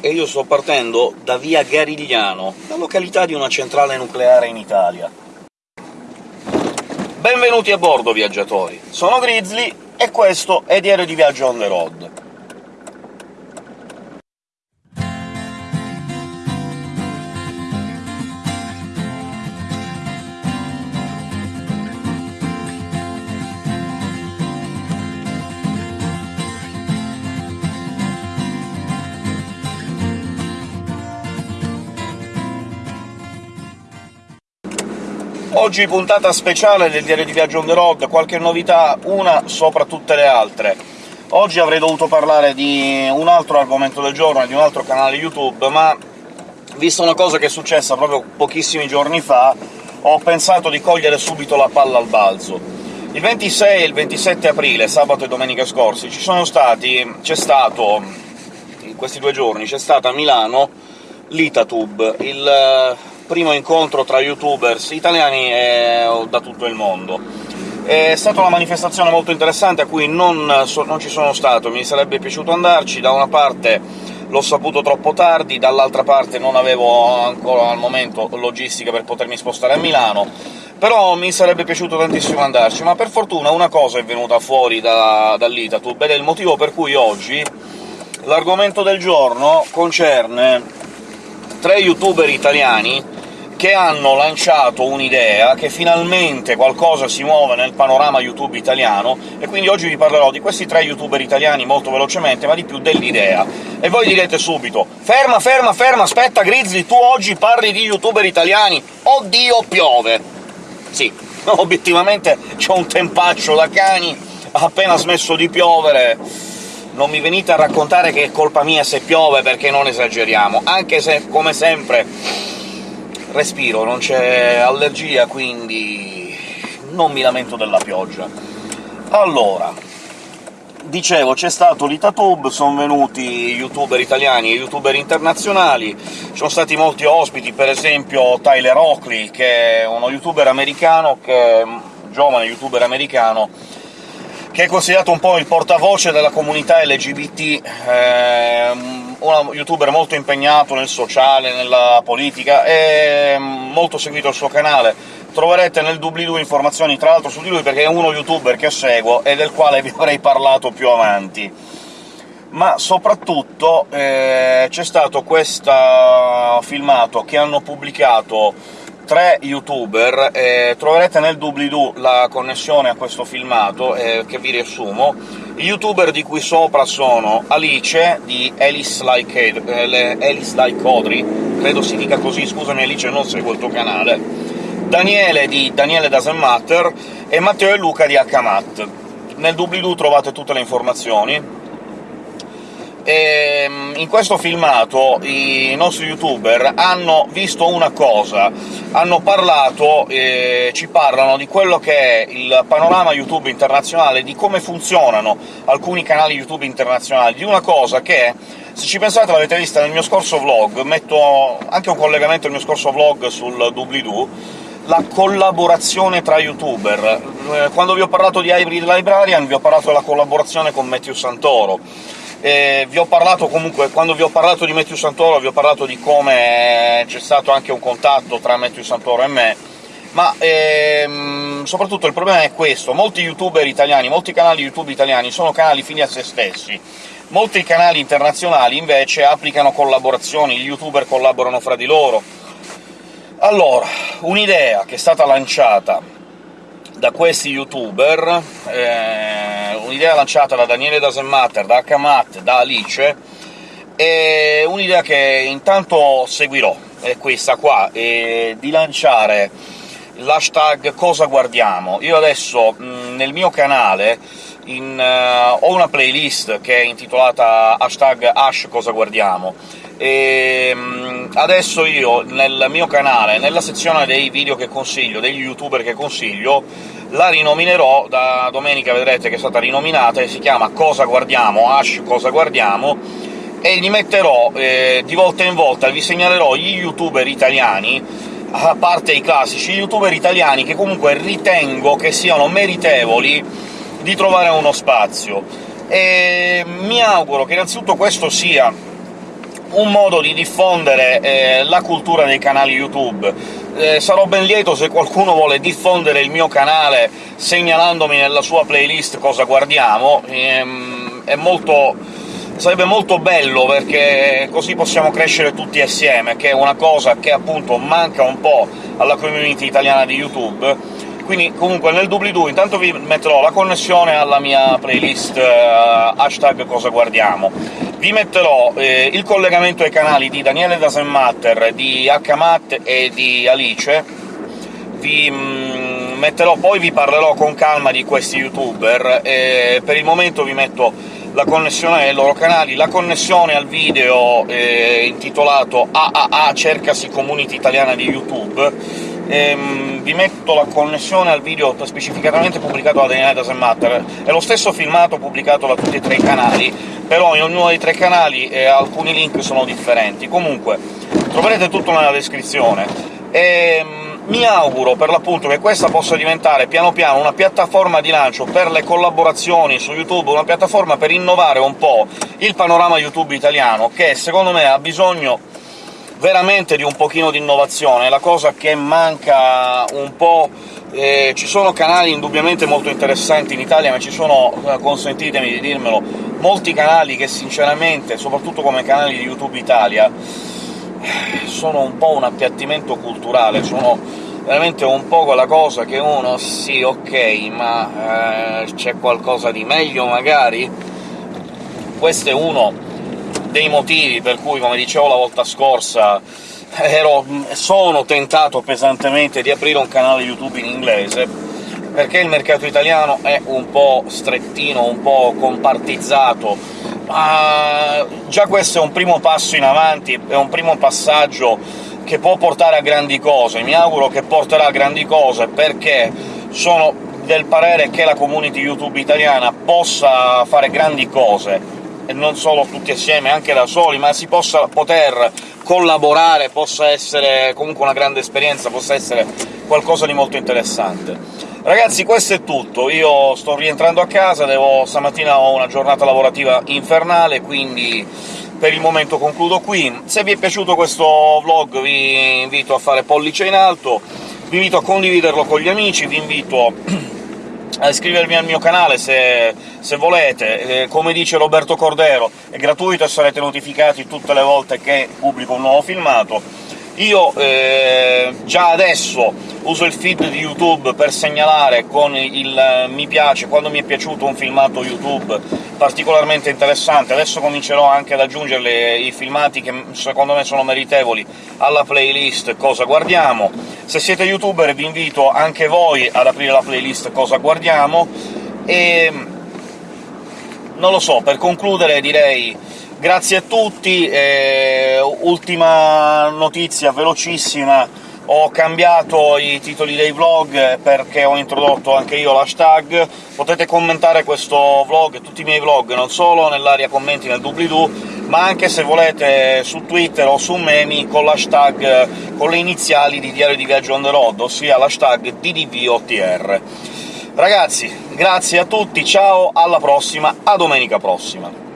e io sto partendo da via Garigliano, la località di una centrale nucleare in Italia. Benvenuti a bordo, viaggiatori! Sono Grizzly, e questo è Diario di Viaggio on the road. Oggi puntata speciale del Diario di Viaggio on the road, qualche novità, una sopra tutte le altre. Oggi avrei dovuto parlare di un altro argomento del giorno e di un altro canale YouTube, ma vista una cosa che è successa proprio pochissimi giorni fa, ho pensato di cogliere subito la palla al balzo. Il 26 e il 27 aprile, sabato e domenica scorsi, ci sono stati... c'è stato... in questi due giorni c'è stata a Milano l'Itatube, il primo incontro tra youtubers italiani e da tutto il mondo. È stata una manifestazione molto interessante a cui non, so, non ci sono stato, mi sarebbe piaciuto andarci, da una parte l'ho saputo troppo tardi, dall'altra parte non avevo ancora al momento logistica per potermi spostare a Milano, però mi sarebbe piaciuto tantissimo andarci, ma per fortuna una cosa è venuta fuori da, dall'Itatube, ed è il motivo per cui oggi l'argomento del giorno concerne tre youtuber italiani che hanno lanciato un'idea, che finalmente qualcosa si muove nel panorama YouTube italiano, e quindi oggi vi parlerò di questi tre youtuber italiani molto velocemente, ma di più dell'idea. E voi direte subito «Ferma, ferma, ferma, aspetta Grizzly, tu oggi parli di youtuber italiani! Oddio, piove!» Sì, obiettivamente c'è un tempaccio da cani, ha appena smesso di piovere, non mi venite a raccontare che è colpa mia se piove, perché non esageriamo, anche se, come sempre, respiro, non c'è allergia, quindi non mi lamento della pioggia. Allora, dicevo, c'è stato l'Itatube, sono venuti youtuber italiani e youtuber internazionali, ci sono stati molti ospiti, per esempio Tyler Oakley, che è uno youtuber americano, che un giovane youtuber americano, che è considerato un po' il portavoce della comunità LGBT, eh, un youtuber molto impegnato nel sociale, nella politica, e molto seguito il suo canale. Troverete nel doobly-doo informazioni tra l'altro su di lui, perché è uno youtuber che seguo e del quale vi avrei parlato più avanti. Ma soprattutto eh, c'è stato questo filmato che hanno pubblicato tre youtuber, eh, troverete nel doobly-doo la connessione a questo filmato, eh, che vi riassumo. I youtuber di cui sopra sono Alice, di Alice Like, eh, Alice like Audrey, credo si dica così, scusami Alice, non seguo il tuo canale, Daniele di Daniele Doesn't Matter e Matteo e Luca di Hmat. Nel doobly-doo trovate tutte le informazioni, ehm, in questo filmato i nostri youtuber hanno visto una cosa, hanno parlato, eh, ci parlano di quello che è il panorama YouTube internazionale, di come funzionano alcuni canali YouTube internazionali, di una cosa che, se ci pensate l'avete vista nel mio scorso vlog, metto anche un collegamento al mio scorso vlog sul doobly-doo, la collaborazione tra youtuber. Eh, quando vi ho parlato di Hybrid Librarian vi ho parlato della collaborazione con Matthew Santoro, eh, vi ho parlato comunque, quando vi ho parlato di Matthew Santoro vi ho parlato di come c'è stato anche un contatto tra Matthew Santoro e me, ma ehm, soprattutto il problema è questo, molti youtuber italiani, molti canali YouTube italiani sono canali fini a se stessi, molti canali internazionali invece applicano collaborazioni, gli youtuber collaborano fra di loro. Allora, un'idea che è stata lanciata da questi youtuber, eh, un'idea lanciata da Daniele Dasematter, da Akamat, da Alice, è un'idea che intanto seguirò, è questa qua, è di lanciare l'hashtag cosa guardiamo. Io adesso mh, nel mio canale in, uh, ho una playlist che è intitolata hashtag hash cosa guardiamo, e adesso io nel mio canale, nella sezione dei video che consiglio, degli youtuber che consiglio, la rinominerò, da domenica vedrete che è stata rinominata, e si chiama Cosa Guardiamo, hash Cosa Guardiamo, e gli metterò eh, di volta in volta, vi segnalerò gli youtuber italiani, a parte i classici youtuber italiani che comunque ritengo che siano meritevoli di trovare uno spazio. E mi auguro che innanzitutto questo sia un modo di diffondere eh, la cultura dei canali YouTube. Eh, sarò ben lieto se qualcuno vuole diffondere il mio canale segnalandomi nella sua playlist cosa guardiamo, ehm, è molto sarebbe molto bello, perché così possiamo crescere tutti assieme, che è una cosa che appunto manca un po' alla community italiana di YouTube. Quindi comunque nel doobly-doo intanto vi metterò la connessione alla mia playlist uh, hashtag cosa guardiamo, vi metterò eh, il collegamento ai canali di Daniele Dasenmatter, di Hmat e di Alice, vi mm, metterò, poi vi parlerò con calma di questi youtuber, e per il momento vi metto la connessione ai loro canali, la connessione al video eh, intitolato AAA cercasi community italiana di YouTube, ehm, vi metto la connessione al video specificatamente pubblicato da Daniele Dasenmatter, è lo stesso filmato pubblicato da tutti e tre i canali, però in ognuno dei tre canali eh, alcuni link sono differenti. Comunque, troverete tutto nella descrizione. Ehm, mi auguro per l'appunto che questa possa diventare piano piano una piattaforma di lancio per le collaborazioni su YouTube, una piattaforma per innovare un po' il panorama YouTube italiano, che secondo me ha bisogno veramente di un pochino di innovazione, la cosa che manca un po'... Eh, ci sono canali indubbiamente molto interessanti in Italia, ma ci sono, eh, consentitemi di dirmelo, molti canali che sinceramente, soprattutto come canali di YouTube Italia, sono un po' un appiattimento culturale, sono veramente un po' quella cosa che uno sì, ok, ma eh, c'è qualcosa di meglio magari? Questo è uno dei motivi per cui, come dicevo la volta scorsa, ero, sono tentato pesantemente di aprire un canale YouTube in inglese, perché il mercato italiano è un po' strettino, un po' compartizzato, ma già questo è un primo passo in avanti, è un primo passaggio che può portare a grandi cose. Mi auguro che porterà a grandi cose, perché sono del parere che la community YouTube italiana possa fare grandi cose, e non solo tutti assieme, anche da soli, ma si possa poter collaborare, possa essere comunque una grande esperienza, possa essere qualcosa di molto interessante. Ragazzi, questo è tutto. Io sto rientrando a casa, devo... stamattina ho una giornata lavorativa infernale, quindi per il momento concludo qui. Se vi è piaciuto questo vlog vi invito a fare pollice in alto, vi invito a condividerlo con gli amici, vi invito a iscrivervi al mio canale se, se volete. Eh, come dice Roberto Cordero, è gratuito e sarete notificati tutte le volte che pubblico un nuovo filmato. Io eh, già adesso uso il feed di YouTube per segnalare con il eh, mi piace quando mi è piaciuto un filmato YouTube particolarmente interessante. Adesso comincerò anche ad aggiungere i filmati che secondo me sono meritevoli alla playlist Cosa guardiamo. Se siete youtuber vi invito anche voi ad aprire la playlist Cosa guardiamo, e... non lo so, per concludere direi Grazie a tutti, eh, ultima notizia velocissima, ho cambiato i titoli dei vlog perché ho introdotto anche io l'hashtag, potete commentare questo vlog tutti i miei vlog, non solo nell'area commenti nel doobly-doo, ma anche se volete su Twitter o su Memi con l'hashtag con le iniziali di Diario di Viaggio on the road, ossia l'hashtag DDVOTR. Ragazzi, grazie a tutti, ciao, alla prossima, a domenica prossima!